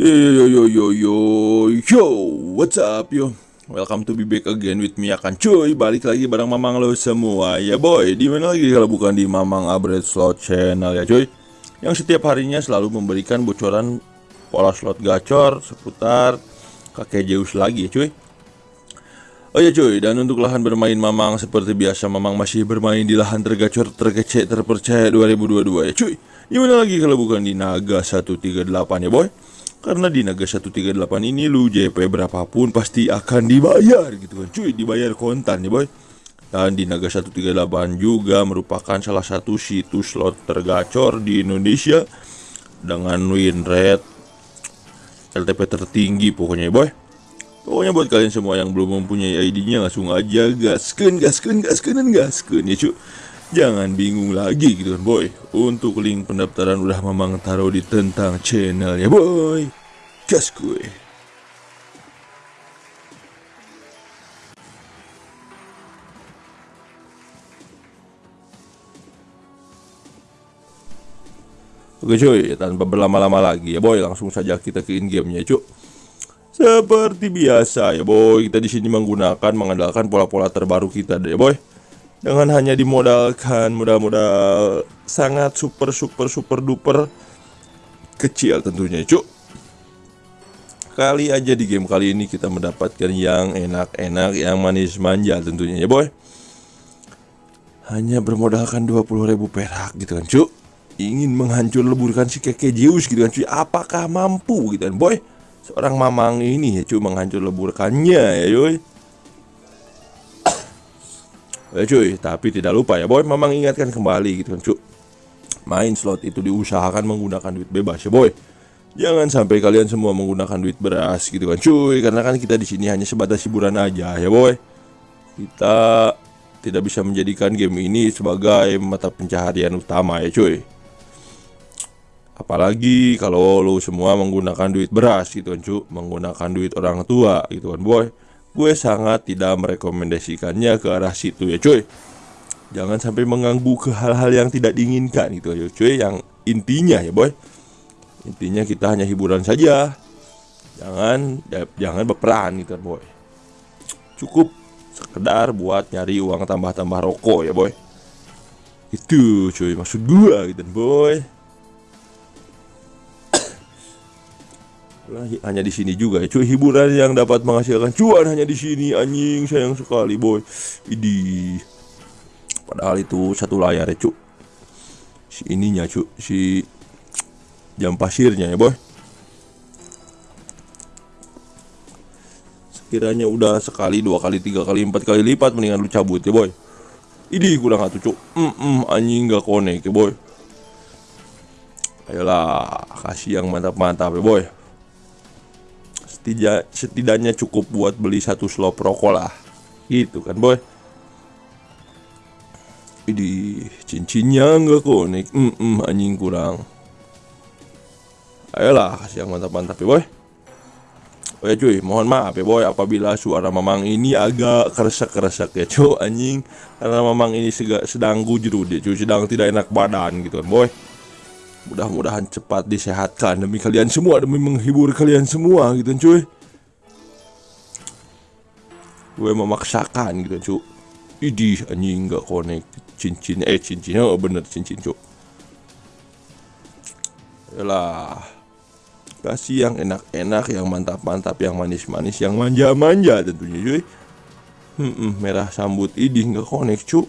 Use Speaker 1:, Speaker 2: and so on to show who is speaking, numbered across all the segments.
Speaker 1: Yo yo yo yo yo yo What's up yo? Welcome to be back again with me akan cuy. Balik lagi bareng mamang lo semua. Ya boy di mana lagi kalau bukan di mamang upgrade slot channel ya cuy? Yang setiap harinya selalu memberikan bocoran Pola slot gacor seputar kakek Zeus lagi ya cuy. Oh ya cuy, dan untuk lahan bermain Mamang seperti biasa Mamang masih bermain di lahan tergacor terkecek terpercaya 2022 ya cuy. Gimana lagi kalau bukan di Naga 138 ya boy Karena di Naga 138 ini lu JP berapapun pasti akan dibayar gitu kan. Cuy Dibayar kontan ya boy. Dan di Naga 138 juga merupakan salah satu situs slot tergacor di Indonesia Dengan win rate LTP tertinggi pokoknya ya boy. Pokoknya buat kalian semua yang belum mempunyai ID-nya langsung aja gasken, gasken, dan gasken ya cuy. Jangan bingung lagi gitu kan boy. Untuk link pendaftaran udah memang taruh di tentang channel ya boy. Gas gue. Oke cuy, tanpa berlama-lama lagi ya boy, langsung saja kita ke in gamenya cuy. Seperti biasa ya boy, kita di sini menggunakan mengandalkan pola-pola terbaru kita deh boy. Dengan hanya dimodalkan modal-modal sangat super super super duper kecil tentunya cuk. Kali aja di game kali ini kita mendapatkan yang enak-enak, yang manis manja tentunya ya boy. Hanya bermodalkan 20.000 perak gitu kan cuk. Ingin menghancur leburkan si keke Zeus gitu kan cuy. Apakah mampu gitu kan boy? seorang mamang ini ya cuy menghancur leburkannya ya cuy ya cuy tapi tidak lupa ya boy mamang ingatkan kembali gitu kan cuy main slot itu diusahakan menggunakan duit bebas ya boy. Jangan sampai kalian semua menggunakan duit beras gitu kan cuy karena kan kita di sini hanya sebatas hiburan aja ya boy. Kita tidak bisa menjadikan game ini sebagai mata pencaharian utama ya cuy. Apalagi kalau lo semua menggunakan duit beras gitu kan cu Menggunakan duit orang tua gitu kan boy Gue sangat tidak merekomendasikannya ke arah situ ya cuy. Jangan sampai mengganggu ke hal-hal yang tidak diinginkan gitu ya cuy Yang intinya ya boy. Intinya kita hanya hiburan saja. Jangan jangan berperan gitu boy. Cukup sekedar buat nyari uang tambah-tambah rokok ya boy. Itu cuy maksud gue gitu boy hanya di sini juga cuy. Hiburan yang dapat menghasilkan cuan hanya di sini anjing. Sayang sekali boy. Idi. Padahal itu satu layar ya cuy. Si ininya cuy. Si jam pasirnya ya boy. Sekiranya udah sekali dua kali tiga kali empat kali lipat mendingan lu cabut ya boy. Idi kurang satu cuy. Mm -mm, anjing gak konek ya boy. Ayolah kasih yang mantap-mantap ya boy setidak, setidaknya cukup buat beli satu slop rokok lah. Gitu kan boy? Ini cincinnya enggak konek? Mm -mm, anjing kurang. Ayolah kasih yang mantap-mantap ya boy. Oh ya cuy, mohon maaf ya boy apabila suara mamang ini agak keresak-keresak ya cuy anjing. Karena mamang ini sedang gujru dia cuy, sedang tidak enak badan gitu kan boy Mudah-mudahan cepat disehatkan demi kalian semua demi menghibur kalian semua gitu cuy. Gue memaksakan gitu cuy. Idih anjing nggak konek cincin eh cincinnya oh, bener cincin cuy. Yalah kasih yang enak-enak, yang mantap-mantap, yang manis-manis, yang manja-manja tentunya cuy. Hmm, hmm, merah sambut idih nggak konek cuy.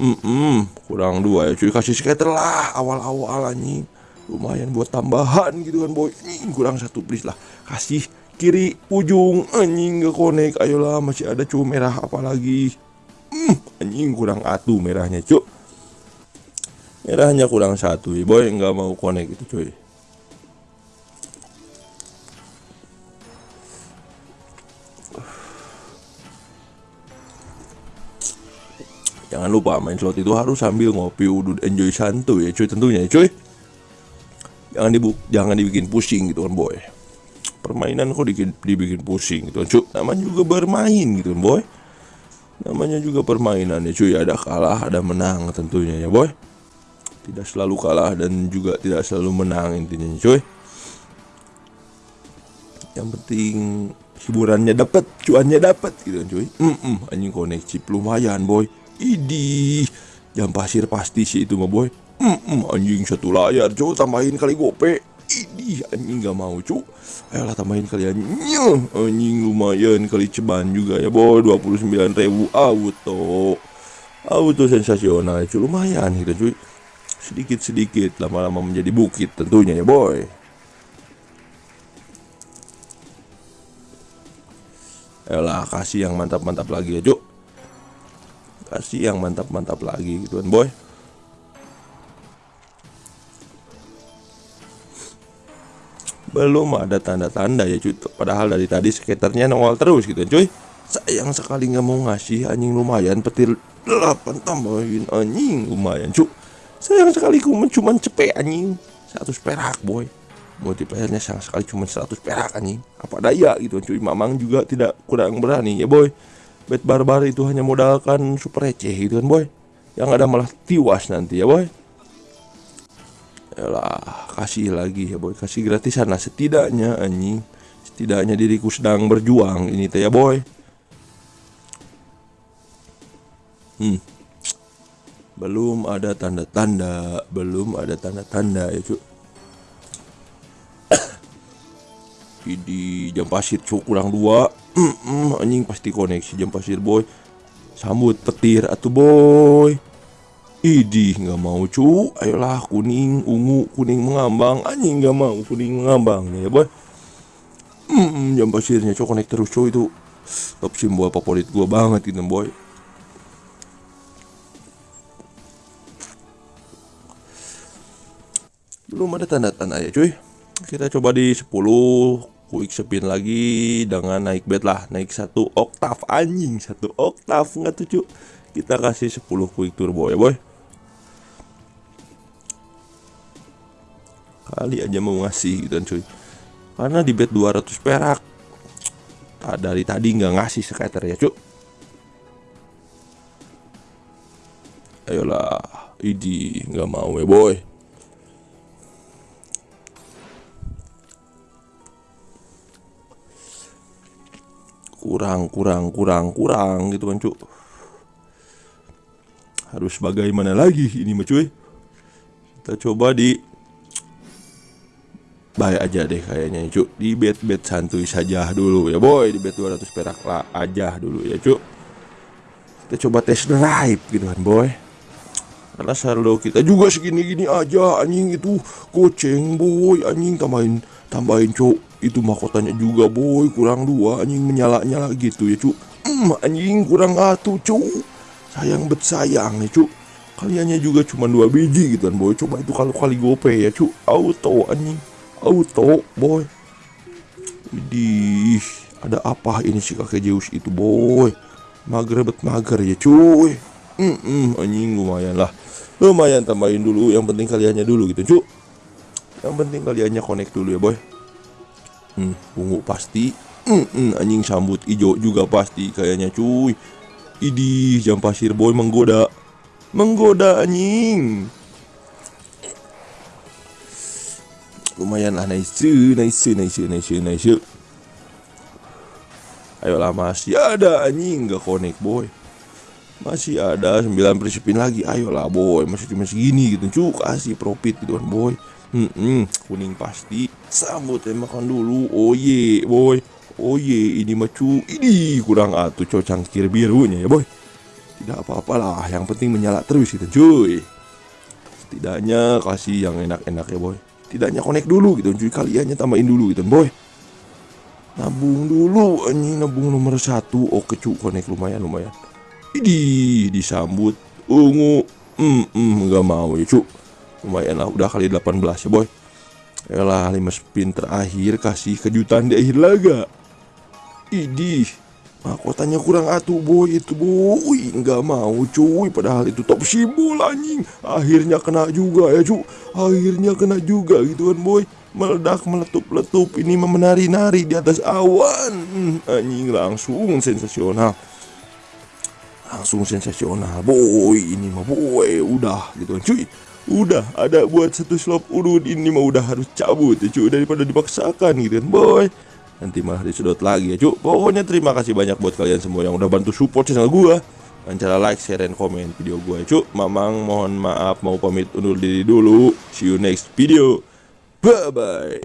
Speaker 1: Mm kurang dua ya cuy. Kasih skater lah awal-awal anjing. Lumayan buat tambahan gitu kan boy. Ini kurang satu please lah. Kasih kiri ujung anjing gak konek. Ayolah masih ada cuy merah apalagi mm, anjing kurang atuh merahnya cuy. Merahnya kurang satu boy. Nggak mau konek itu cuy Jangan lupa main slot itu harus sambil ngopi udut enjoy santuy ya cuy tentunya ya cuy. Jangan dibuk jangan dibikin pusing gitu kan boy. Permainan kok dibikin, dibikin pusing gitu kan cuy. Namanya juga bermain gitu kan boy. Namanya juga permainan ya cuy. Ada kalah ada menang tentunya ya boy. Tidak selalu kalah dan juga tidak selalu menang intinya cuy. yang penting hiburannya dapat cuannya dapat gitu kan cuy mm -mm, anjing koneksi lumayan boy idih jam pasir pasti sih itu mah boy. Mm -mm, anjing satu layar cuy tambahin kali gope. Idih anjing gak mau cuy ayolah tambahin kalian anjing. Lumayan kali ceban juga ya boy. 29 ribu. Auto. Auto sensasional cuy lumayan gitu cuy. Sedikit-sedikit lama-lama menjadi bukit tentunya ya boy. Ayolah kasih yang mantap-mantap lagi ya Cuk Kasih yang mantap-mantap lagi gitu kan boy. Belum ada tanda-tanda ya cuy. Padahal dari tadi skaternya nongol terus gitu cuy. Sayang sekali nggak mau ngasih anjing. Lumayan petir 8 tambahin anjing. Lumayan cuy. Sayang sekali cuma cepet anjing. 100 perak boy. Multiplayernya sangat sekali cuma 100 perak anjing. Apa daya gitu cuy. Mamang juga tidak kurang berani ya boy bet barbar itu hanya modalkan super receh gitu kan boy. Yang ada malah tiwas nanti ya boy. Yalah, kasih lagi ya boy. Kasih gratisan lah setidaknya anjing. Setidaknya diriku sedang berjuang ini teh ya boy. Hmm. Belum ada tanda-tanda. Belum ada tanda-tanda ya cuy di jam pasir cuk kurang dua. Anjing pasti koneksi jam pasir boy. Sambut petir atau boy. Idih nggak mau cu ayolah kuning ungu kuning mengambang. Anjing nggak mau kuning mengambang nih ya boy. Jam pasirnya cuk konek terus cu itu. Top simbol favorit gua banget itu boy. Belum ada tanda-tanda ya cuy kita coba di 10 quick spin lagi dengan naik bet lah naik satu oktav anjing satu oktav nggak tuh cuk kita kasih 10 quick turbo ya boy. Kali aja mau ngasih gitu kan cuy. Karena di bet 200 perak dari tadi nggak ngasih skater ya cuk. Ayolah idi nggak mau ya boy kurang kurang kurang kurang gitu kan cuk. Harus bagaimana lagi ini mah cuy? Kita coba di baik aja deh kayaknya cuk. Di bet bet santuy saja dulu ya boy. Di bet 200 perak lah aja dulu ya cuk. Kita coba tes drive gitu kan boy. Karena saldo kita juga segini-gini aja anjing itu. Goceng boy anjing tambahin tambahin cuk itu mahkotanya juga boy. Kurang dua anjing. Menyala-nyala gitu ya cuk mm, anjing. Kurang satu cuk sayang bet sayang nih cuk kaliannya juga cuma dua biji gitu kan boy. Coba itu kalau kali gope ya cuk auto anjing. Auto boy. Widih ada apa ini si kakek Zeus itu boy? Mager bet mager ya cuy. Mm -mm, anjing. Lumayan lah. Lumayan tambahin dulu. Yang penting kaliannya dulu gitu cuk yang penting kaliannya connect dulu ya boy hmm, ungu pasti. Hmm, hmm, anjing sambut ijo juga pasti kayaknya cuy. Idi jam pasir boy menggoda. Menggoda anjing. Lumayan lah nice nice nice nice nice. Ayolah masih ada anjing. Gak connect boy. Masih ada 9 prinsipin lagi. Ayolah boy masih cuma segini gitu. Cuk kasih profit gitu kan boy Hmm, hmm, kuning pasti. Sambut ya makan dulu. Oh ye, boy. Oh ye, ini macu. Ini kurang atuh cocang cangkir birunya ya, boy. Tidak apa-apalah, yang penting menyala terus itu, cuy. Setidaknya kasih yang enak-enak ya, boy. Tidaknya connect dulu gitu, cuy. Kaliannya tambahin dulu gitu, boy. Nabung dulu, ini nabung nomor satu. Oke, cuy, connect lumayan, lumayan. Ini disambut ungu. Hmm, hmm, nggak mau ya, cuy lumayan lah udah kali 18 ya boy. Yalah 5 spin terakhir kasih kejutan di akhir laga. Idih Mahkotanya kurang atuh boy itu boy. Nggak mau cuy padahal itu top simbol anjing. Akhirnya kena juga ya cuy Akhirnya kena juga gitu kan boy. Meledak meletup-letup ini menari-nari di atas awan. Hmm, Anjing langsung sensasional. Langsung sensasional boy ini mah boy udah gitu kan cuy Udah ada buat satu slop urut ini mah udah harus cabut ya cuy daripada dipaksakan gitu kan boy. Nanti malah disedot lagi ya cuk. Pokoknya terima kasih banyak buat kalian semua yang udah bantu support channel gua. Dengan cara like, share, dan komen video gua ya cuk. Mamang mohon maaf mau pamit undur diri dulu. See you next video. Bye bye